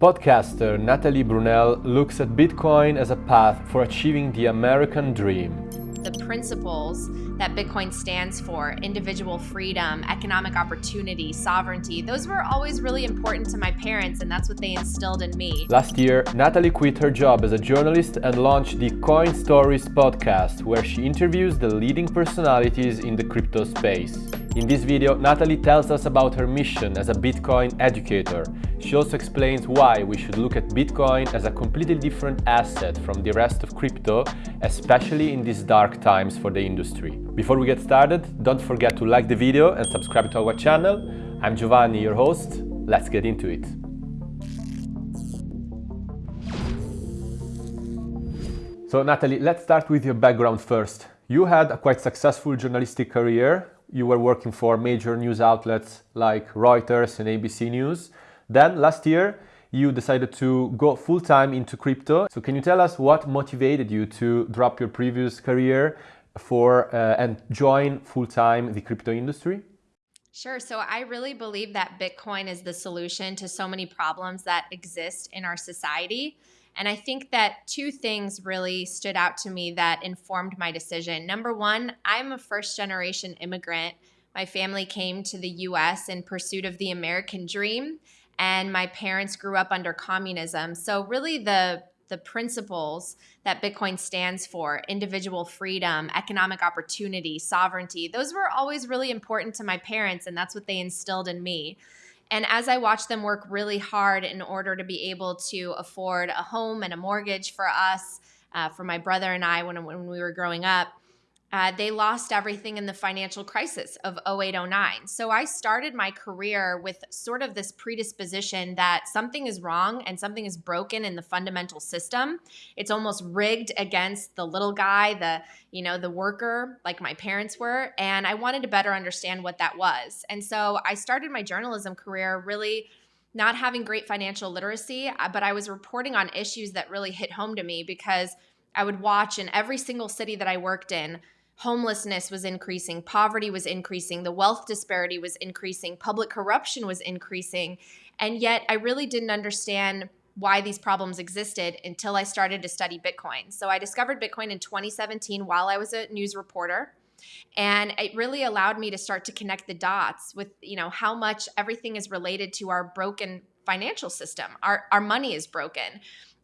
Podcaster Natalie Brunell looks at Bitcoin as a path for achieving the American dream. The principles that Bitcoin stands for individual freedom, economic opportunity, sovereignty those were always really important to my parents, and that's what they instilled in me. Last year, Natalie quit her job as a journalist and launched the Coin Stories podcast, where she interviews the leading personalities in the crypto space. In this video, Natalie tells us about her mission as a Bitcoin educator. She also explains why we should look at Bitcoin as a completely different asset from the rest of crypto, especially in these dark times for the industry. Before we get started, don't forget to like the video and subscribe to our channel. I'm Giovanni, your host. Let's get into it. So Natalie, let's start with your background first. You had a quite successful journalistic career you were working for major news outlets like Reuters and ABC News. Then last year, you decided to go full time into crypto. So can you tell us what motivated you to drop your previous career for uh, and join full time the crypto industry? Sure. So I really believe that Bitcoin is the solution to so many problems that exist in our society. And I think that two things really stood out to me that informed my decision. Number one, I'm a first generation immigrant. My family came to the US in pursuit of the American dream, and my parents grew up under communism. So, really, the the principles that Bitcoin stands for individual freedom, economic opportunity, sovereignty those were always really important to my parents, and that's what they instilled in me. And as I watched them work really hard in order to be able to afford a home and a mortgage for us, uh, for my brother and I when, when we were growing up, uh, they lost everything in the financial crisis of 0809. So I started my career with sort of this predisposition that something is wrong and something is broken in the fundamental system. It's almost rigged against the little guy, the you know the worker, like my parents were, and I wanted to better understand what that was. And so I started my journalism career really not having great financial literacy, uh, but I was reporting on issues that really hit home to me because I would watch in every single city that I worked in homelessness was increasing, poverty was increasing, the wealth disparity was increasing, public corruption was increasing. And yet, I really didn't understand why these problems existed until I started to study Bitcoin. So, I discovered Bitcoin in 2017 while I was a news reporter. And it really allowed me to start to connect the dots with, you know, how much everything is related to our broken financial system. Our, our money is broken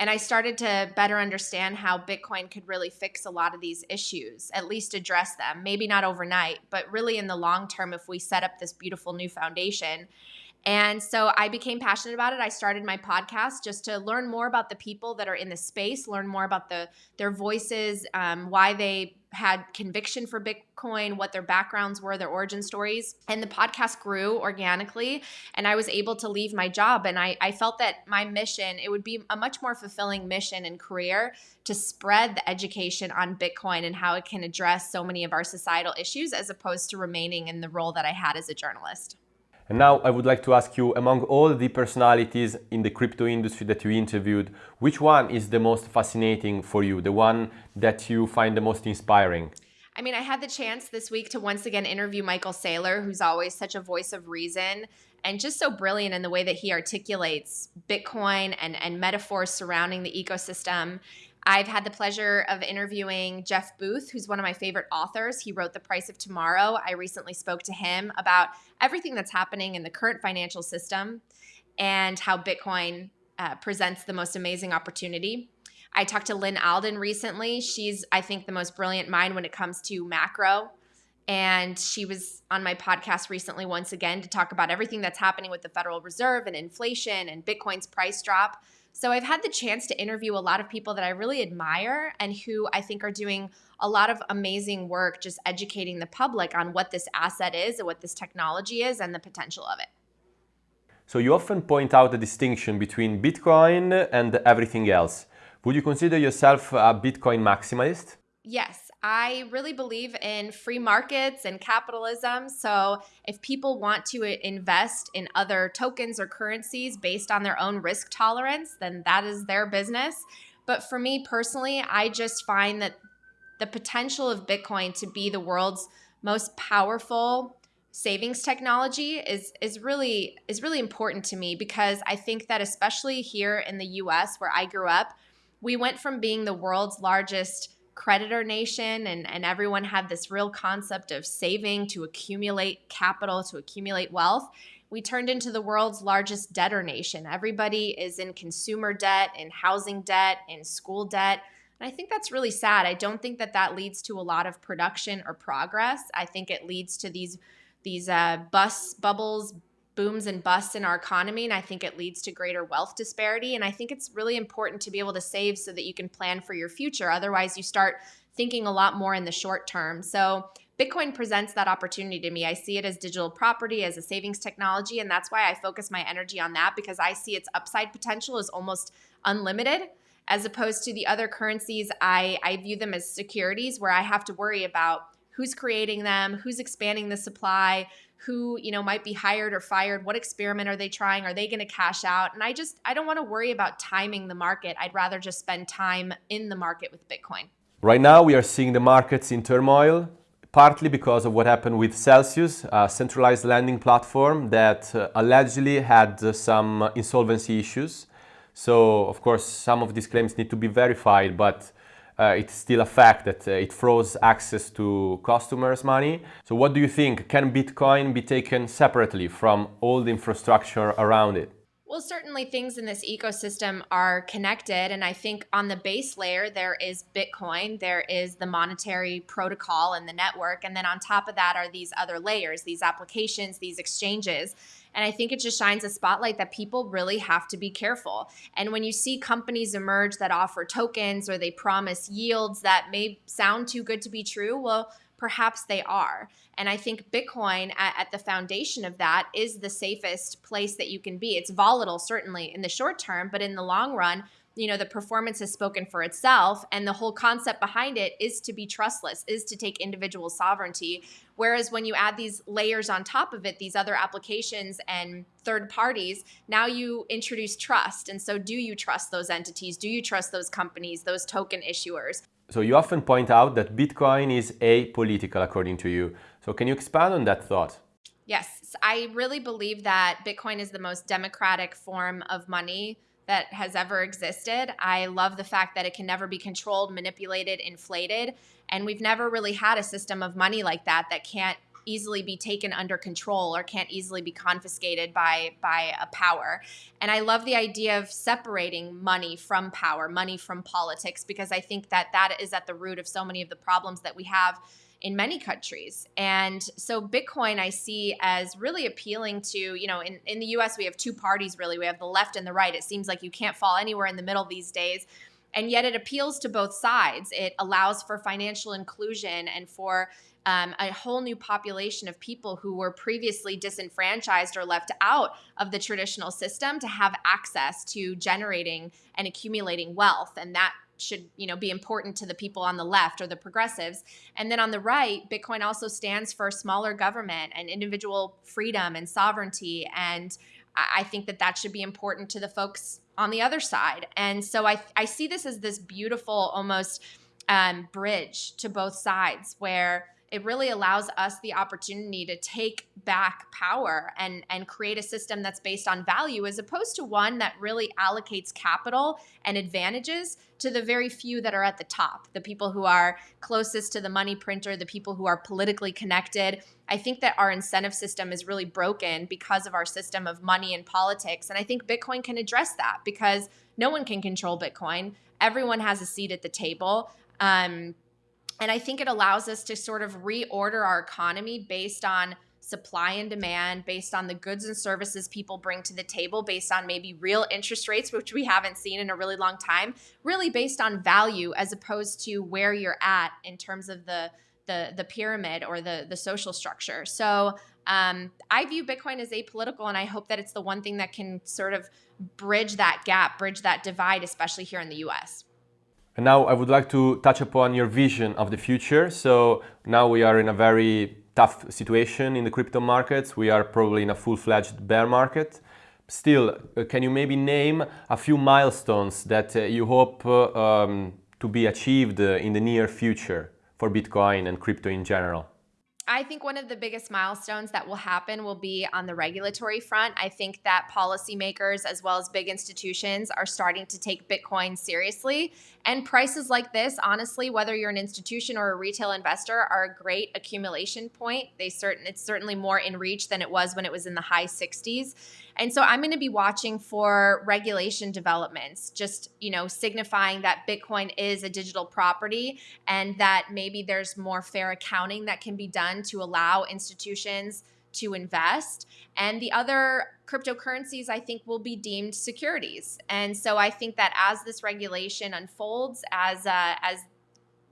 and I started to better understand how Bitcoin could really fix a lot of these issues, at least address them. Maybe not overnight, but really in the long term, if we set up this beautiful new foundation. And so I became passionate about it. I started my podcast just to learn more about the people that are in the space, learn more about the their voices, um, why they had conviction for Bitcoin, what their backgrounds were, their origin stories. And the podcast grew organically, and I was able to leave my job. And I, I felt that my mission, it would be a much more fulfilling mission and career to spread the education on Bitcoin and how it can address so many of our societal issues as opposed to remaining in the role that I had as a journalist. And now I would like to ask you, among all the personalities in the crypto industry that you interviewed, which one is the most fascinating for you, the one that you find the most inspiring? I mean, I had the chance this week to once again interview Michael Saylor, who's always such a voice of reason and just so brilliant in the way that he articulates Bitcoin and, and metaphors surrounding the ecosystem. I've had the pleasure of interviewing Jeff Booth, who's one of my favorite authors. He wrote The Price of Tomorrow. I recently spoke to him about everything that's happening in the current financial system and how Bitcoin uh, presents the most amazing opportunity. I talked to Lynn Alden recently. She's, I think, the most brilliant mind when it comes to macro. And she was on my podcast recently, once again, to talk about everything that's happening with the Federal Reserve and inflation and Bitcoin's price drop. So I've had the chance to interview a lot of people that I really admire and who I think are doing a lot of amazing work just educating the public on what this asset is and what this technology is and the potential of it. So you often point out the distinction between Bitcoin and everything else. Would you consider yourself a Bitcoin maximalist? Yes, I really believe in free markets and capitalism. So, if people want to eh, invest in other tokens or currencies based on their own risk tolerance, then that is their business. But for me personally, I just find that the potential of Bitcoin to be the world's most powerful savings technology is is really is really important to me because I think that especially here in the US where I grew up, we went from being the world's largest creditor nation and, and everyone had this real concept of saving to accumulate capital, to accumulate wealth. We turned into the world's largest debtor nation. Everybody is in consumer debt, in housing debt, in school debt. And I think that's really sad. I don't think that that leads to a lot of production or progress. I think it leads to these these uh, bus bubbles, booms and busts in our economy. And I think it leads to greater wealth disparity. And I think it's really important to be able to save so that you can plan for your future. Otherwise, you start thinking a lot more in the short term. So Bitcoin presents that opportunity to me. I see it as digital property, as a savings technology, and that's why I focus my energy on that because I see its upside potential is almost unlimited. As opposed to the other currencies, I, I view them as securities where I have to worry about who's creating them, who's expanding the supply, who you know might be hired or fired what experiment are they trying? Are they going to cash out? And i just i don't want to worry about timing the market. I'd rather just spend time in the market with bitcoin. Right now we are seeing the markets in turmoil partly because of what happened with celsius a centralized lending platform that uh, allegedly had uh, some insolvency issues. So of course some of these claims need to be verified but uh, it's still a fact that uh, it froze access to customers' money. So what do you think? Can Bitcoin be taken separately from all the infrastructure around it? Well, certainly things in this ecosystem are connected. And I think on the base layer, there is Bitcoin, there is the monetary protocol and the network. And then on top of that are these other layers, these applications, these exchanges. And I think it just shines a spotlight that people really have to be careful. And when you see companies emerge that offer tokens or they promise yields that may sound too good to be true, well, perhaps they are. And I think Bitcoin at, at, the foundation of that is the safest place that you can be. It's volatile, certainly, in the short term, but in the long run, you know the performance has spoken for itself and the whole concept behind it is to be trustless is to take individual sovereignty whereas when you add these layers on top of it these other applications and third parties now you introduce trust and so do you trust those entities do you trust those companies those token issuers so you often point out that bitcoin is apolitical according to you so can you expand on that thought yes i really believe that bitcoin is the most democratic form of money that has ever existed. I love the fact that it can never be controlled, manipulated, inflated. And we've never really had a system of money like that that can't easily be taken under control or can't easily be confiscated by by a power. And I love the idea of separating money from power, money from politics because I think that that is at the root of so many of the problems that we have in many countries. And so Bitcoin I see as really appealing to, you know, in, in the US we have two parties really. We have the left and the right. It seems like you can't fall anywhere in the middle these days. And yet it appeals to both sides. It allows for financial inclusion and for um, a whole new population of people who were previously disenfranchised or left out of the traditional system to have access to generating and accumulating wealth. And that should you know be important to the people on the left or the progressives. And then on the right bitcoin also stands for smaller government and individual freedom and sovereignty. And i think that that should be important to the folks on the other side. And so i, I see this as this beautiful almost um, bridge to both sides where it really allows us the opportunity to take back power and and create a system that's based on value as opposed to one that really allocates capital and advantages to the very few that are at the top the people who are closest to the money printer the people who are politically connected. I think that our incentive system is really broken because of our system of money and politics and i think bitcoin can address that because no one can control bitcoin. Everyone has a seat at the table. Um, and I think it allows us to sort of reorder our economy based on supply and demand, based on the goods and services people bring to the table, based on maybe real interest rates, which we haven't seen in a really long time, really based on value as opposed to where you're at in terms of the the, the pyramid or the, the social structure. So um, I view Bitcoin as apolitical, and I hope that it's the one thing that can sort of bridge that gap, bridge that divide, especially here in the US. And now I would like to touch upon your vision of the future. So now we are in a very tough situation in the crypto markets. We are probably in a full-fledged bear market. Still, uh, can you maybe name a few milestones that uh, you hope uh, um, to be achieved in the near future for Bitcoin and crypto in general? I think one of the biggest milestones that will happen will be on the regulatory front. I think that policymakers as well as big institutions are starting to take Bitcoin seriously. And prices like this, honestly, whether you're an institution or a retail investor, are a great accumulation point. They certain it's certainly more in reach than it was when it was in the high 60s. And so I'm going to be watching for regulation developments, just, you know, signifying that Bitcoin is a digital property and that maybe there's more fair accounting that can be done to allow institutions to invest. And the other cryptocurrencies, I think, will be deemed securities. And so I think that as this regulation unfolds, as uh, as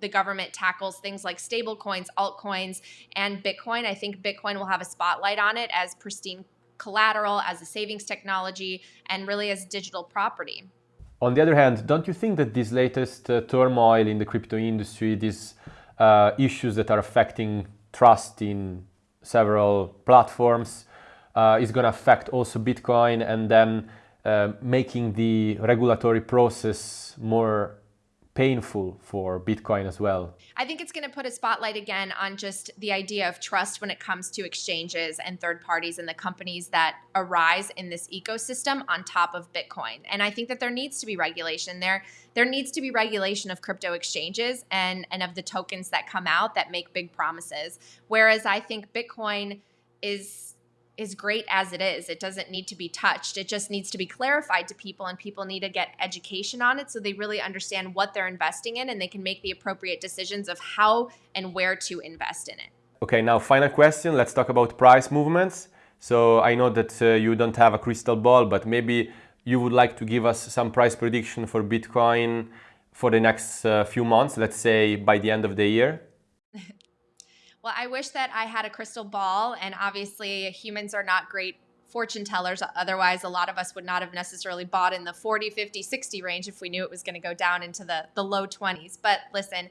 the government tackles things like stable coins, altcoins, and Bitcoin, I think Bitcoin will have a spotlight on it as pristine collateral, as a savings technology, and really as digital property. On the other hand, don't you think that this latest uh, turmoil in the crypto industry, these uh, issues that are affecting trust in several platforms, uh, is going to affect also Bitcoin and then uh, making the regulatory process more painful for Bitcoin as well. I think it's going to put a spotlight again on just the idea of trust when it comes to exchanges and third parties and the companies that arise in this ecosystem on top of Bitcoin. And I think that there needs to be regulation there. There needs to be regulation of crypto exchanges and and of the tokens that come out that make big promises. Whereas I think Bitcoin is is great as it is. It doesn't need to be touched. It just needs to be clarified to people, and people need to get education on it so they really understand what they're investing in and they can make the appropriate decisions of how and where to invest in it. Okay, now final question. Let's talk about price movements. So I know that uh, you don't have a crystal ball, but maybe you would like to give us some price prediction for Bitcoin for the next uh, few months, let's say by the end of the year. Well, I wish that I had a crystal ball, and obviously, humans are not great fortune tellers. Otherwise, a lot of us would not have necessarily bought in the 40, 50, 60 range if we knew it was going to go down into the, the low 20s. But listen,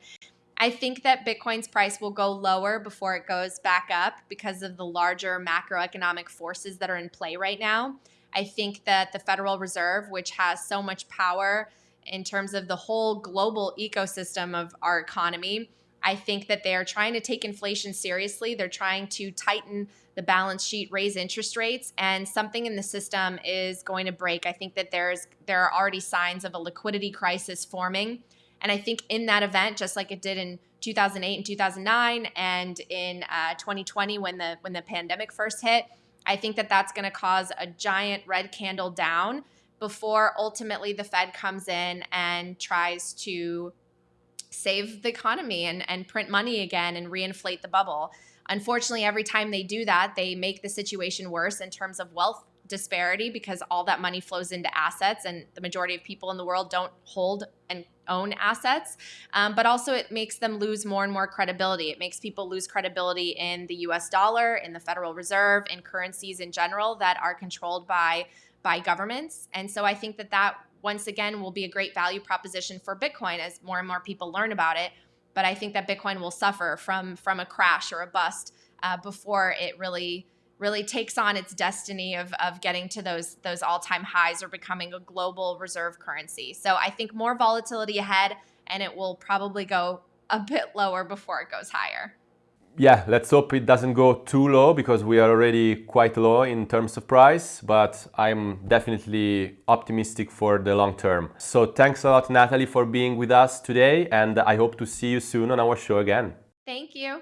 I think that Bitcoin's price will go lower before it goes back up because of the larger macroeconomic forces that are in play right now. I think that the Federal Reserve, which has so much power in terms of the whole global ecosystem of our economy, I think that they are trying to take inflation seriously. They're trying to tighten the balance sheet, raise interest rates, and something in the system is going to break. I think that there's there are already signs of a liquidity crisis forming. And I think in that event, just like it did in 2008 and 2009, and in uh, 2020 when the when the pandemic first hit, I think that that's going to cause a giant red candle down before ultimately the Fed comes in and tries to save the economy and, and print money again and reinflate the bubble. Unfortunately, every time they do that, they make the situation worse in terms of wealth disparity because all that money flows into assets and the majority of people in the world don't hold and own assets. Um, but also, it makes them lose more and more credibility. It makes people lose credibility in the US dollar, in the Federal Reserve, in currencies in general that are controlled by by governments. And so I think that that once again will be a great value proposition for Bitcoin as more and more people learn about it. But I think that Bitcoin will suffer from from a crash or a bust uh, before it really really takes on its destiny of, of getting to those those all-time highs or becoming a global reserve currency. So I think more volatility ahead and it will probably go a bit lower before it goes higher yeah, let's hope it doesn't go too low because we are already quite low in terms of price, but I'm definitely optimistic for the long term. So thanks a lot, Natalie, for being with us today, and I hope to see you soon on our show again. Thank you.